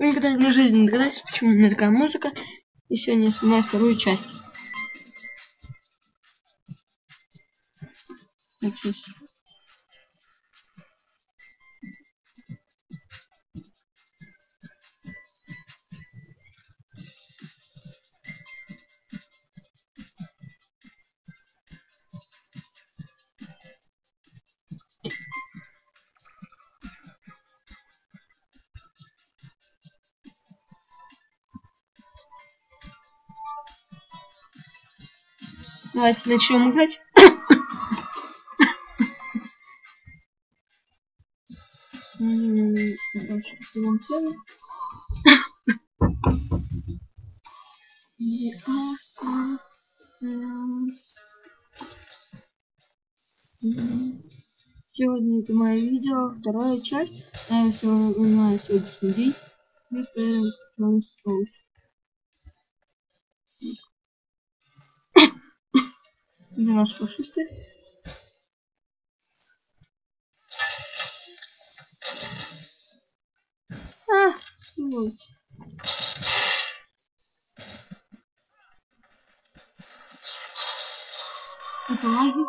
Вы никогда в жизни не догадаетесь, почему у меня такая музыка. И сегодня я снимаю вторую часть. Давайте начнем играть. Сегодня это мое видео, вторая часть. Я знаю сегодняшний день. Наш фашисты? А, сволочь. Это лаги.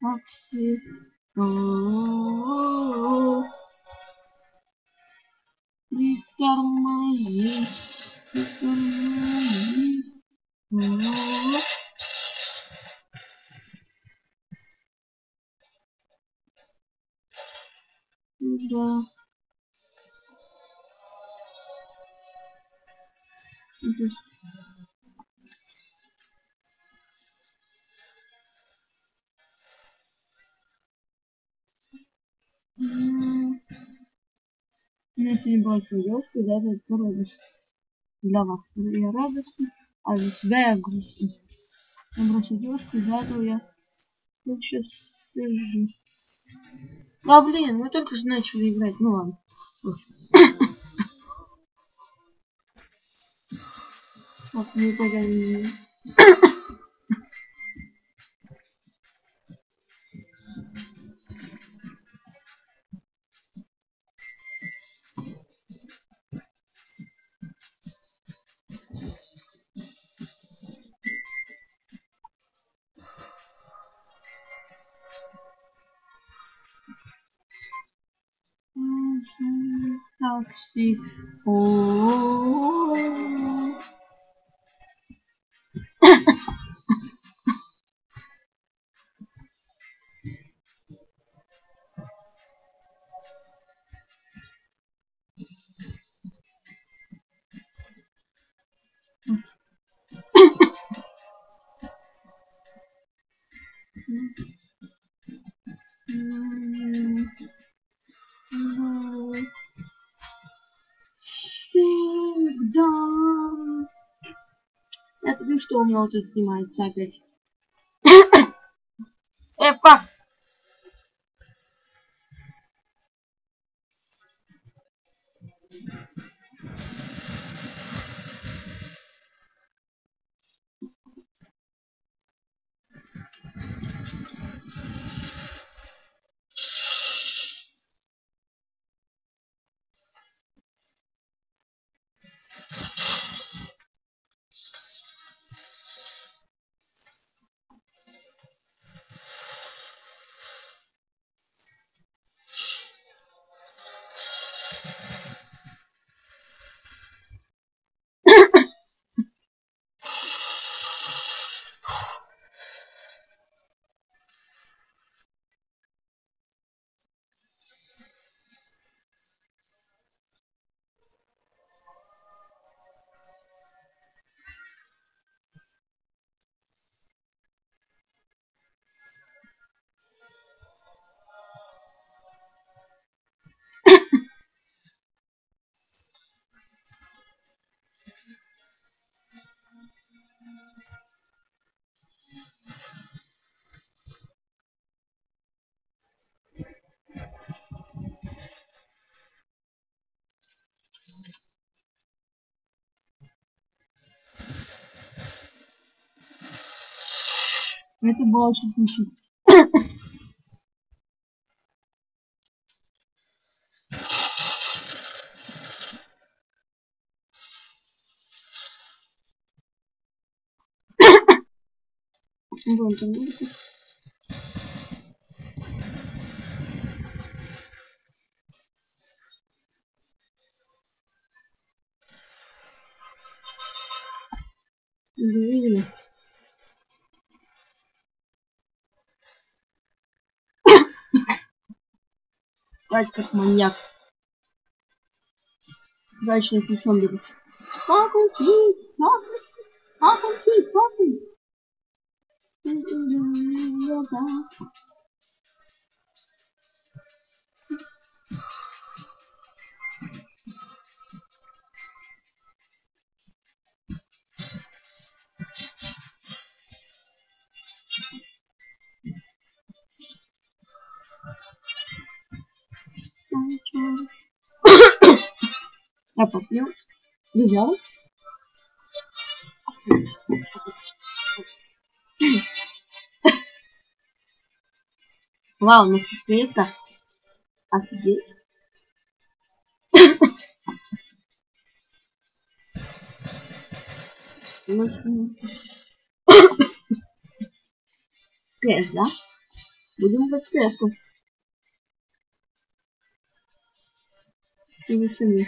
Такси. Притормози. Да. Если не была девушка, да, это породишь для вас я радостный, а для себя я грустный. Я бросил девушку, из-за этого я сейчас сижу. А блин, мы только же начали играть, ну ладно. Так, не пойдем. Такси. О что у меня вот Это было чуть не чуть. Вон там улица. Видели? Спать как маньяк. Дальше я ключом беру. Как он спит? Я попью. Взял. Вау, у нас тут место. Офигеть. Кэш, да? Будем в кэшку. И сами.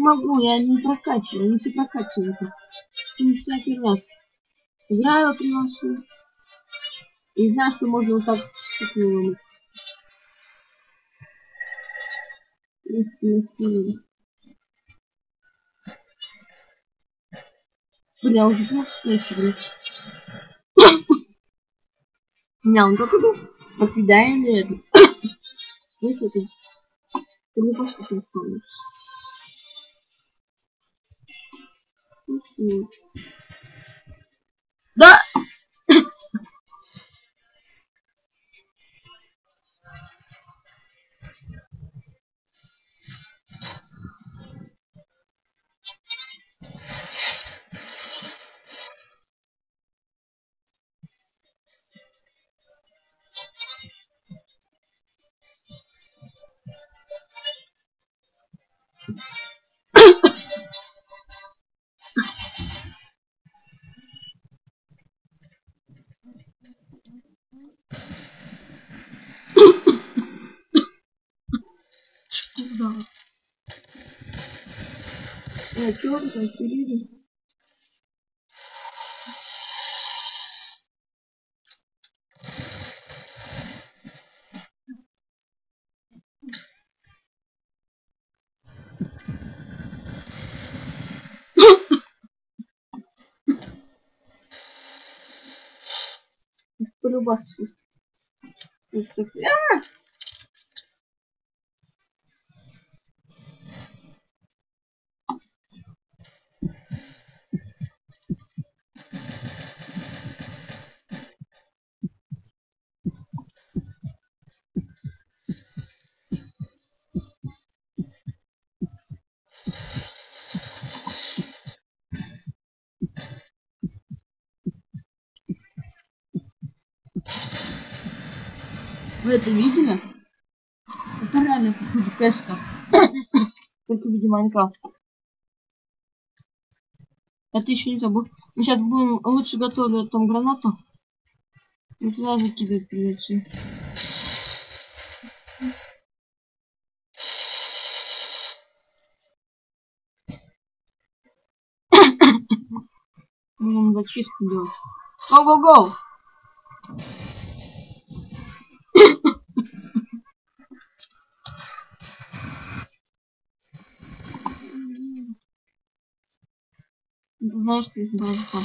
могу, я не прокачиваю, не все прокачиваю. Не всякий раз. Играю приношу. И знаю, что можно вот так такую Бля, уже просто блядь. Не, он как это? Навсегда или это? Знаете, это? Ты не просто не вспомнишь. Да! Вы там пилили? Полюбасу. А! Вы это видели? Это реально походу кэшка. Только в виде Майнкрафта. Это еще не забыл. Мы сейчас будем лучше готовить там гранату. И туда закидывать придется. Будем зачистку делать. Go-go-go! Ты знал, что их было два.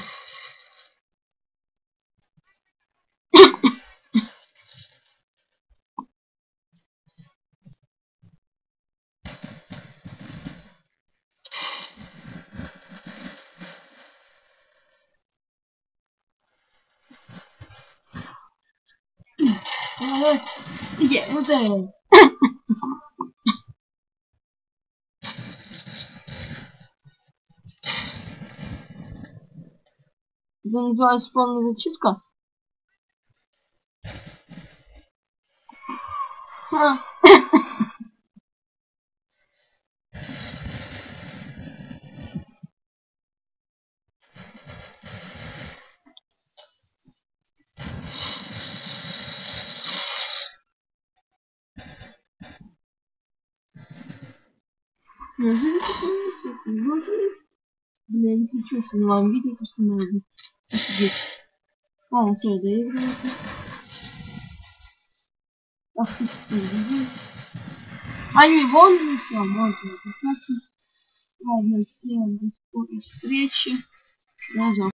Yeah, what the hell? Это называется полная зачистка. А. Неужели такое есть? Неужели? Бля, не хочу с вам видео, просто надо. Ладно, все, доигрывайте. Ах ты что, Они вон еще, можно записаться. Ладно, всем до скорой встречи. Даже